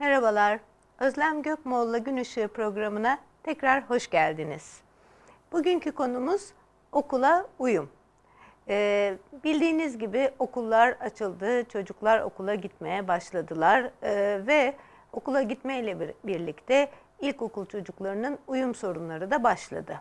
Merhabalar, Özlem Gökmoğlu'la Gün Işığı programına tekrar hoş geldiniz. Bugünkü konumuz okula uyum. Ee, bildiğiniz gibi okullar açıldı, çocuklar okula gitmeye başladılar ee, ve okula gitmeyle bir, birlikte ilkokul çocuklarının uyum sorunları da başladı.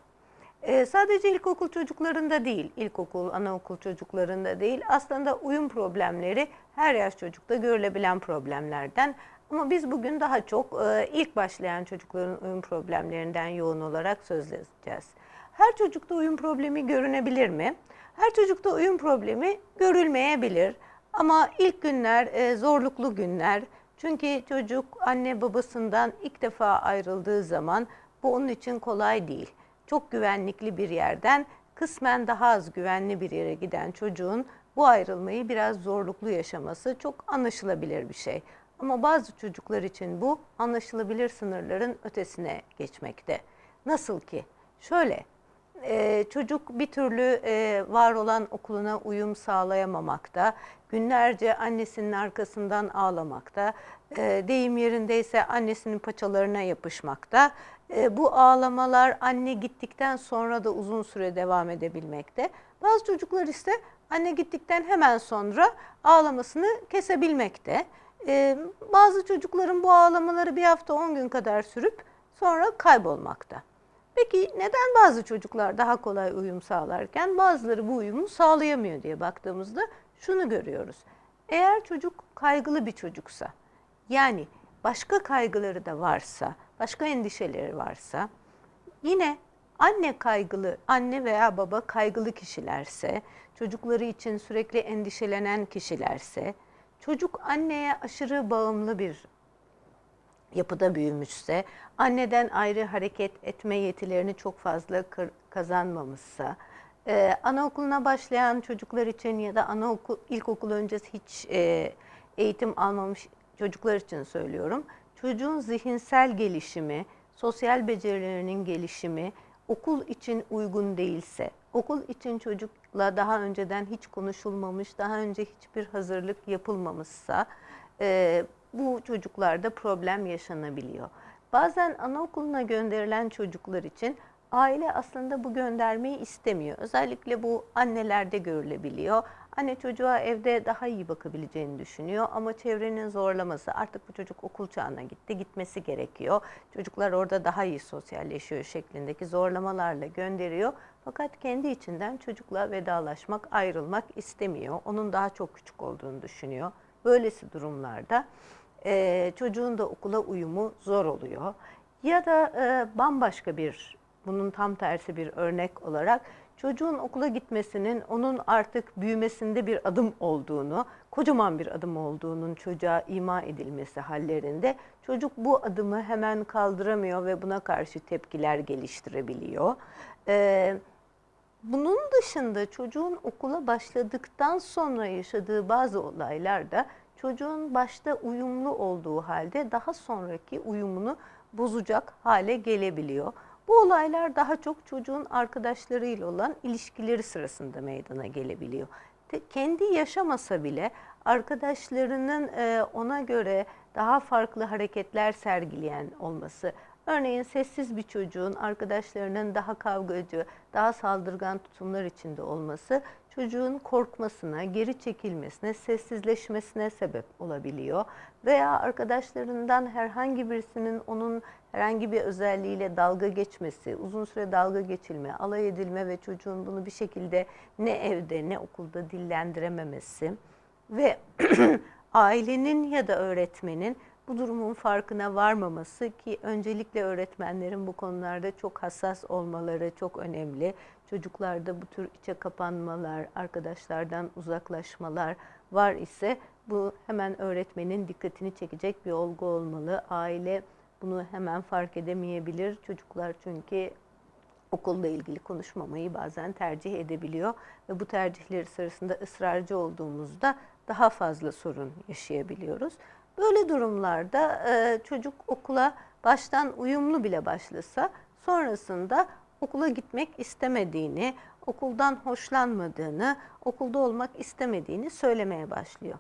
Ee, sadece ilkokul çocuklarında değil, ilkokul, anaokul çocuklarında değil, aslında uyum problemleri her yaş çocukta görülebilen problemlerden. Ama biz bugün daha çok e, ilk başlayan çocukların uyum problemlerinden yoğun olarak söz edeceğiz. Her çocukta uyum problemi görünebilir mi? Her çocukta uyum problemi görülmeyebilir. Ama ilk günler e, zorluklu günler. Çünkü çocuk anne babasından ilk defa ayrıldığı zaman bu onun için kolay değil. Çok güvenlikli bir yerden kısmen daha az güvenli bir yere giden çocuğun bu ayrılmayı biraz zorluklu yaşaması çok anlaşılabilir bir şey. Ama bazı çocuklar için bu anlaşılabilir sınırların ötesine geçmekte. Nasıl ki? Şöyle, e, çocuk bir türlü e, var olan okuluna uyum sağlayamamakta, günlerce annesinin arkasından ağlamakta, e, deyim yerindeyse annesinin paçalarına yapışmakta. E, bu ağlamalar anne gittikten sonra da uzun süre devam edebilmekte. Bazı çocuklar ise anne gittikten hemen sonra ağlamasını kesebilmekte. Ee, bazı çocukların bu ağlamaları bir hafta 10 gün kadar sürüp sonra kaybolmakta. Peki neden bazı çocuklar daha kolay uyum sağlarken bazıları bu uyumu sağlayamıyor diye baktığımızda şunu görüyoruz. Eğer çocuk kaygılı bir çocuksa yani başka kaygıları da varsa, başka endişeleri varsa yine anne kaygılı, anne veya baba kaygılı kişilerse, çocukları için sürekli endişelenen kişilerse, çocuk anneye aşırı bağımlı bir yapıda büyümüşse, anneden ayrı hareket etme yetilerini çok fazla kazanmamışsa, ee, anaokuluna başlayan çocuklar için ya da anaokul, ilkokul öncesi hiç e, eğitim almamış çocuklar için söylüyorum. Çocuğun zihinsel gelişimi, sosyal becerilerinin gelişimi okul için uygun değilse, okul için çocukla daha önceden hiç konuşulmamış, daha önce hiçbir hazırlık yapılmamışsa e, bu çocuklarda problem yaşanabiliyor. Bazen anaokuluna gönderilen çocuklar için aile aslında bu göndermeyi istemiyor. Özellikle bu annelerde görülebiliyor. Anne çocuğa evde daha iyi bakabileceğini düşünüyor ama çevrenin zorlaması artık bu çocuk okul çağına gitti, gitmesi gerekiyor. Çocuklar orada daha iyi sosyalleşiyor şeklindeki zorlamalarla gönderiyor. Fakat kendi içinden çocukla vedalaşmak, ayrılmak istemiyor. Onun daha çok küçük olduğunu düşünüyor. Böylesi durumlarda e, çocuğun da okula uyumu zor oluyor. Ya da e, bambaşka bir, bunun tam tersi bir örnek olarak çocuğun okula gitmesinin onun artık büyümesinde bir adım olduğunu, kocaman bir adım olduğunun çocuğa ima edilmesi hallerinde çocuk bu adımı hemen kaldıramıyor ve buna karşı tepkiler geliştirebiliyor. Ee, bunun dışında çocuğun okula başladıktan sonra yaşadığı bazı olaylar da çocuğun başta uyumlu olduğu halde daha sonraki uyumunu bozacak hale gelebiliyor. Bu olaylar daha çok çocuğun arkadaşlarıyla olan ilişkileri sırasında meydana gelebiliyor. Kendi yaşamasa bile arkadaşlarının e, ona göre daha farklı hareketler sergileyen olması, Örneğin sessiz bir çocuğun arkadaşlarının daha kavgacı, daha saldırgan tutumlar içinde olması çocuğun korkmasına, geri çekilmesine, sessizleşmesine sebep olabiliyor. Veya arkadaşlarından herhangi birisinin onun herhangi bir özelliğiyle dalga geçmesi, uzun süre dalga geçilme, alay edilme ve çocuğun bunu bir şekilde ne evde ne okulda dillendirememesi ve ailenin ya da öğretmenin bu durumun farkına varmaması ki öncelikle öğretmenlerin bu konularda çok hassas olmaları çok önemli. Çocuklarda bu tür içe kapanmalar, arkadaşlardan uzaklaşmalar var ise bu hemen öğretmenin dikkatini çekecek bir olgu olmalı. Aile bunu hemen fark edemeyebilir. Çocuklar çünkü okulla ilgili konuşmamayı bazen tercih edebiliyor ve bu tercihleri sırasında ısrarcı olduğumuzda daha fazla sorun yaşayabiliyoruz. Böyle durumlarda e, çocuk okula baştan uyumlu bile başlasa sonrasında okula gitmek istemediğini, okuldan hoşlanmadığını, okulda olmak istemediğini söylemeye başlıyor.